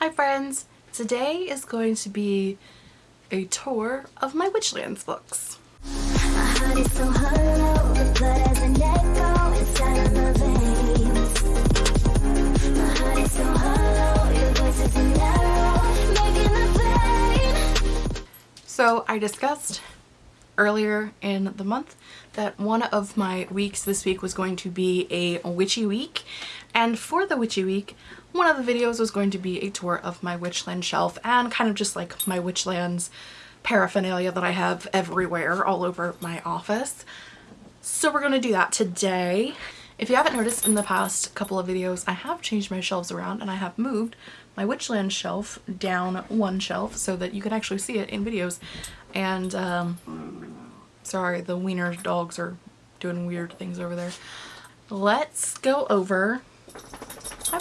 Hi friends! Today is going to be a tour of my Witchlands books. So I discussed earlier in the month that one of my weeks this week was going to be a witchy week and for the witchy week one of the videos was going to be a tour of my Witchland shelf and kind of just like my Witchlands paraphernalia that I have everywhere all over my office. So we're going to do that today. If you haven't noticed in the past couple of videos, I have changed my shelves around and I have moved my Witchland shelf down one shelf so that you can actually see it in videos. And, um, sorry, the wiener dogs are doing weird things over there. Let's go over my.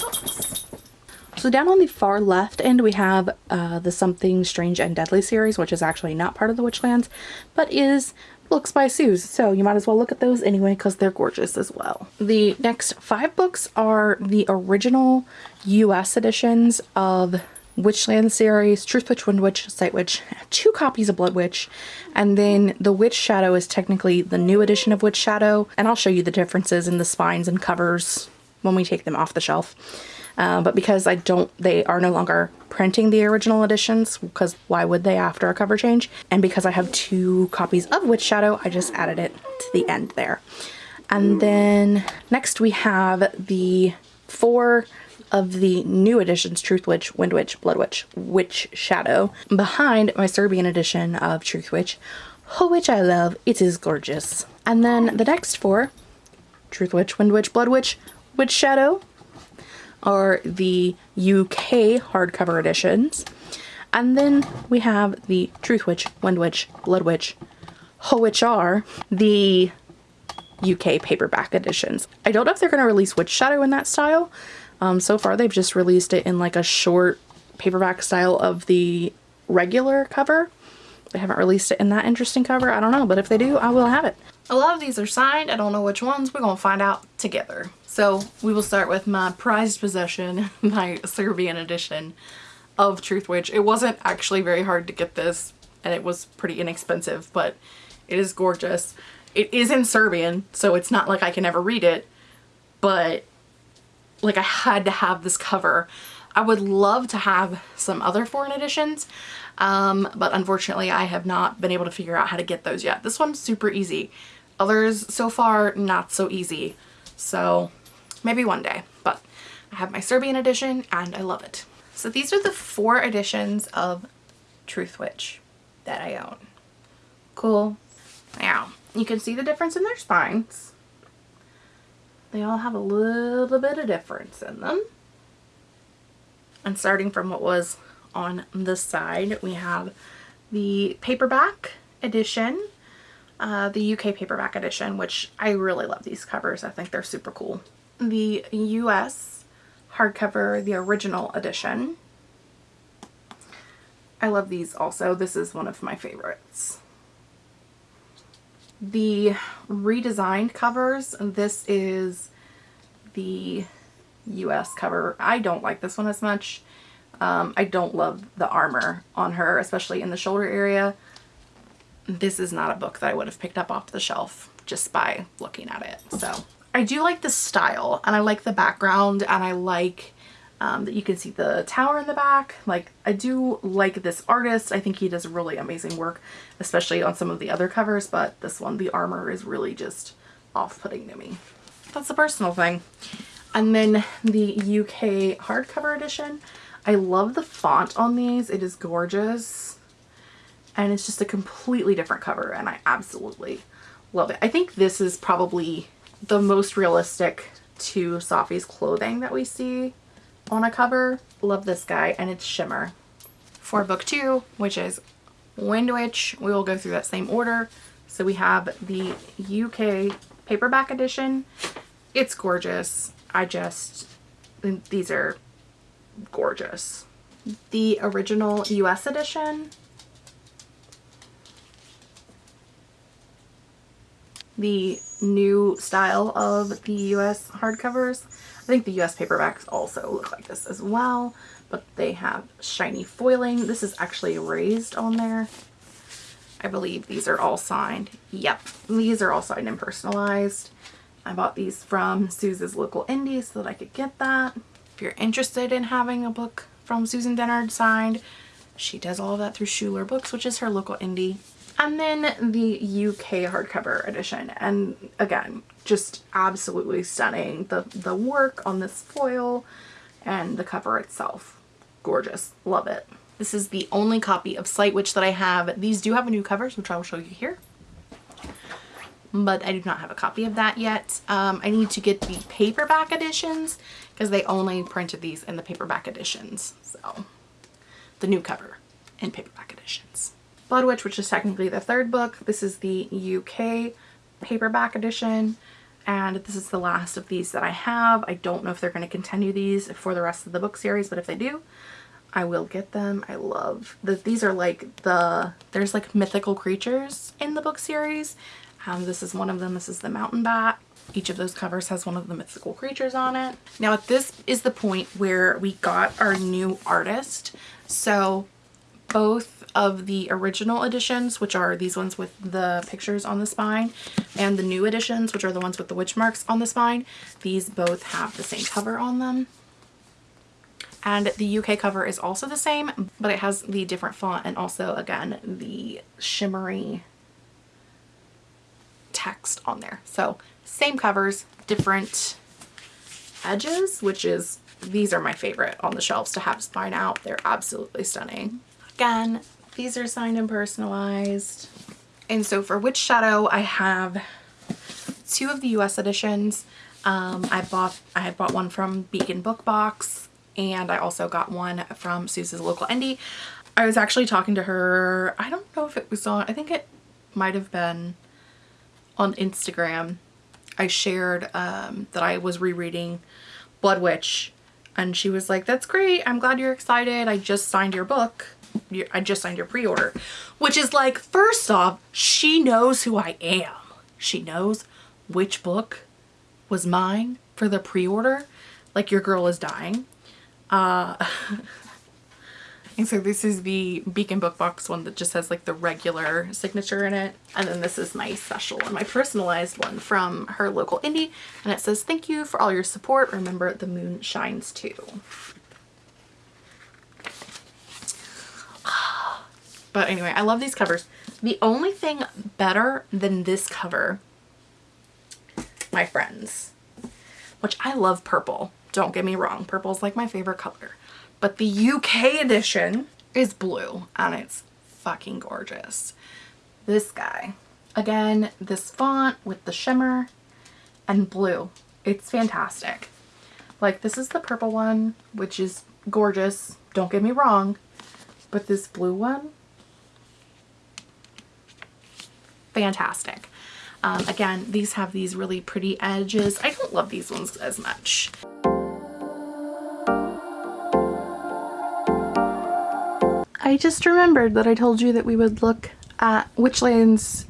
So down on the far left end we have uh, the Something Strange and Deadly series, which is actually not part of the Witchlands, but is books by Sooz. So you might as well look at those anyway because they're gorgeous as well. The next five books are the original US editions of Witchland series, Truth Witch, Wind Witch, Sight Witch, two copies of Blood Witch, and then the Witch Shadow is technically the new edition of Witch Shadow, and I'll show you the differences in the spines and covers when we take them off the shelf. Uh, but because I don't, they are no longer printing the original editions because why would they after a cover change? And because I have two copies of Witch Shadow, I just added it to the end there. And then next we have the four of the new editions, Truth Witch, Wind Witch, Blood Witch, Witch Shadow, behind my Serbian edition of Truth Witch, Ho which I love. It is gorgeous. And then the next four, Truth Witch, Wind Witch, Blood Witch, Witch Shadow, are the UK hardcover editions. And then we have the Truth Witch, Wind Witch, Blood Witch, Witch are the UK paperback editions. I don't know if they're going to release Witch Shadow in that style. Um, so far they've just released it in like a short paperback style of the regular cover. They haven't released it in that interesting cover. I don't know, but if they do, I will have it. A lot of these are signed. I don't know which ones. We're going to find out together. So we will start with my prized possession, my Serbian edition of Truth Witch. It wasn't actually very hard to get this and it was pretty inexpensive, but it is gorgeous. It is in Serbian, so it's not like I can ever read it, but like I had to have this cover. I would love to have some other foreign editions, um, but unfortunately I have not been able to figure out how to get those yet. This one's super easy. Others so far not so easy. So maybe one day, but I have my Serbian edition and I love it. So these are the four editions of Truth Witch that I own. Cool. Now, you can see the difference in their spines. They all have a little bit of difference in them. And starting from what was on the side, we have the paperback edition, uh, the UK paperback edition, which I really love these covers. I think they're super cool the US hardcover, the original edition. I love these also. This is one of my favorites. The redesigned covers, this is the US cover. I don't like this one as much. Um, I don't love the armor on her, especially in the shoulder area. This is not a book that I would have picked up off the shelf just by looking at it. So I do like the style and I like the background and I like um, that you can see the tower in the back. Like I do like this artist. I think he does really amazing work, especially on some of the other covers, but this one, the armor is really just off-putting to me. That's a personal thing. And then the UK hardcover edition. I love the font on these. It is gorgeous. And it's just a completely different cover and I absolutely love it. I think this is probably the most realistic to Safi's clothing that we see on a cover. Love this guy and it's Shimmer. For book two, which is Wind Witch, we will go through that same order. So we have the UK paperback edition. It's gorgeous. I just, these are gorgeous. The original US edition the new style of the US hardcovers. I think the US paperbacks also look like this as well, but they have shiny foiling. This is actually raised on there. I believe these are all signed. Yep, these are all signed and personalized. I bought these from Sooz's local indie so that I could get that. If you're interested in having a book from Susan Dennard signed, she does all of that through Schuler Books, which is her local indie. And then the UK hardcover edition. And again, just absolutely stunning. The, the work on this foil and the cover itself. Gorgeous. Love it. This is the only copy of Sight Witch that I have. These do have a new covers, which I will show you here. But I do not have a copy of that yet. Um, I need to get the paperback editions because they only printed these in the paperback editions. So the new cover in paperback editions. Blood Witch, which is technically the third book. This is the UK paperback edition and this is the last of these that I have. I don't know if they're going to continue these for the rest of the book series, but if they do, I will get them. I love that these are like the, there's like mythical creatures in the book series. Um, this is one of them. This is the mountain bat. Each of those covers has one of the mythical creatures on it. Now this is the point where we got our new artist. So both of the original editions, which are these ones with the pictures on the spine, and the new editions, which are the ones with the witch marks on the spine, these both have the same cover on them. And the UK cover is also the same, but it has the different font and also, again, the shimmery text on there. So same covers, different edges, which is, these are my favorite on the shelves to have spine out. They're absolutely stunning. Again, these are signed and personalized. And so for Witch Shadow, I have two of the US editions. Um, I bought I had bought one from Beacon Book Box and I also got one from Sooz's local indie. I was actually talking to her, I don't know if it was on, I think it might have been on Instagram. I shared um, that I was rereading Blood Witch and she was like, that's great. I'm glad you're excited. I just signed your book. I just signed your pre-order. Which is like, first off, she knows who I am. She knows which book was mine for the pre-order. Like your girl is dying. Uh, and so this is the Beacon Book Box one that just has like the regular signature in it. And then this is my special one, my personalized one from her local indie. And it says, thank you for all your support. Remember the moon shines too. But anyway, I love these covers. The only thing better than this cover, my friends, which I love purple. Don't get me wrong. Purple is like my favorite color. But the UK edition is blue and it's fucking gorgeous. This guy. Again, this font with the shimmer and blue. It's fantastic. Like this is the purple one, which is gorgeous. Don't get me wrong. But this blue one fantastic. Um, again, these have these really pretty edges. I don't love these ones as much. I just remembered that I told you that we would look at Witchland's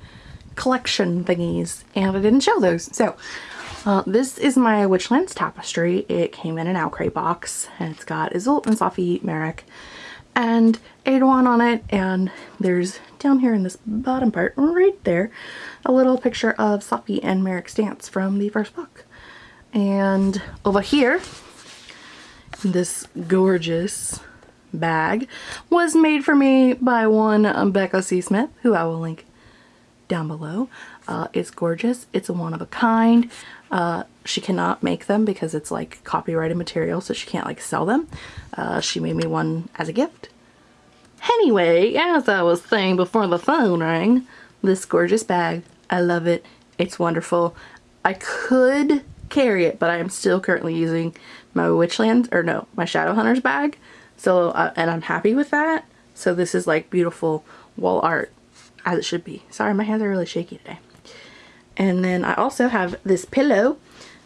collection thingies and I didn't show those. So uh, this is my Witchlands tapestry. It came in an Owlcrate box and it's got Iseult and Safi Merik and Aeduan on it and there's down here in this bottom part right there a little picture of Safi and Merik's dance from the first book and over here this gorgeous bag was made for me by one Becca C. Smith who I will link down below. Uh, it's gorgeous. It's a one of a kind. Uh, she cannot make them because it's like copyrighted material so she can't like sell them. Uh, she made me one as a gift. Anyway, as I was saying before the phone rang, this gorgeous bag, I love it. It's wonderful. I could carry it, but I am still currently using my Witchland, or no, my Shadowhunters bag. So, uh, and I'm happy with that. So this is like beautiful wall art as it should be. Sorry, my hands are really shaky today. And then I also have this pillow,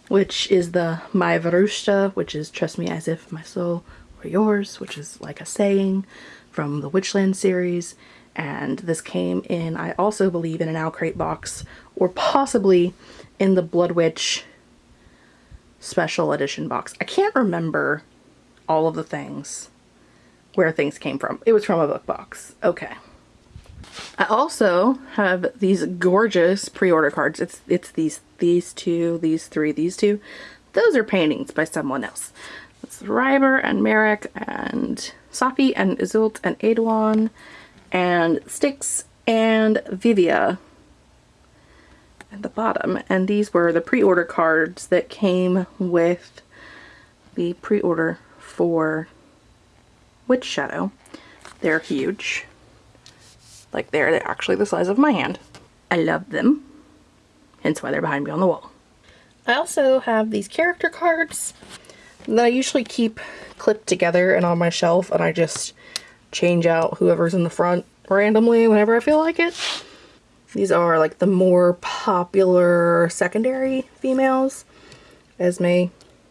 which is the My Verushta, which is trust me as if my soul were yours, which is like a saying from the Witchland series. And this came in, I also believe, in an Owlcrate box, or possibly in the Blood Witch special edition box. I can't remember all of the things where things came from. It was from a book box. Okay. I also have these gorgeous pre-order cards. It's it's these these two, these three, these two. Those are paintings by someone else. It's Ryber and Merik and Safi and Iseult and Aeduan and Stix and Vivia at the bottom. And these were the pre-order cards that came with the pre-order for Witch Shadow. They're huge. Like they're actually the size of my hand. I love them. Hence why they're behind me on the wall. I also have these character cards that I usually keep clipped together and on my shelf and I just change out whoever's in the front randomly whenever I feel like it. These are like the more popular secondary females. Esme,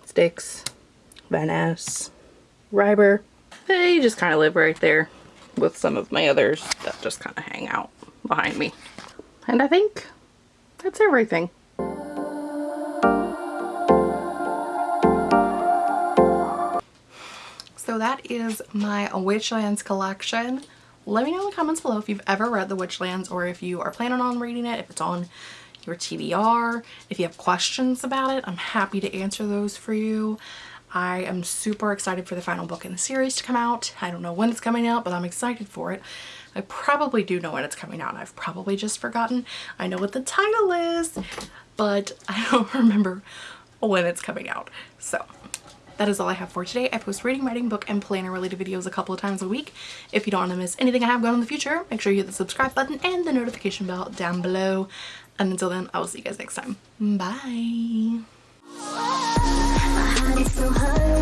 Stix, Vaness, Ryber. They just kind of live right there with some of my others that just kind of hang out behind me. And I think that's everything. So that is my Witchlands collection. Let me know in the comments below if you've ever read The Witchlands or if you are planning on reading it, if it's on your TBR. If you have questions about it, I'm happy to answer those for you. I am super excited for the final book in the series to come out. I don't know when it's coming out, but I'm excited for it. I probably do know when it's coming out. I've probably just forgotten. I know what the title is, but I don't remember when it's coming out. So that is all I have for today. I post reading, writing, book, and planner related videos a couple of times a week. If you don't want to miss anything I have going in the future, make sure you hit the subscribe button and the notification bell down below. And until then, I will see you guys next time. Bye! So high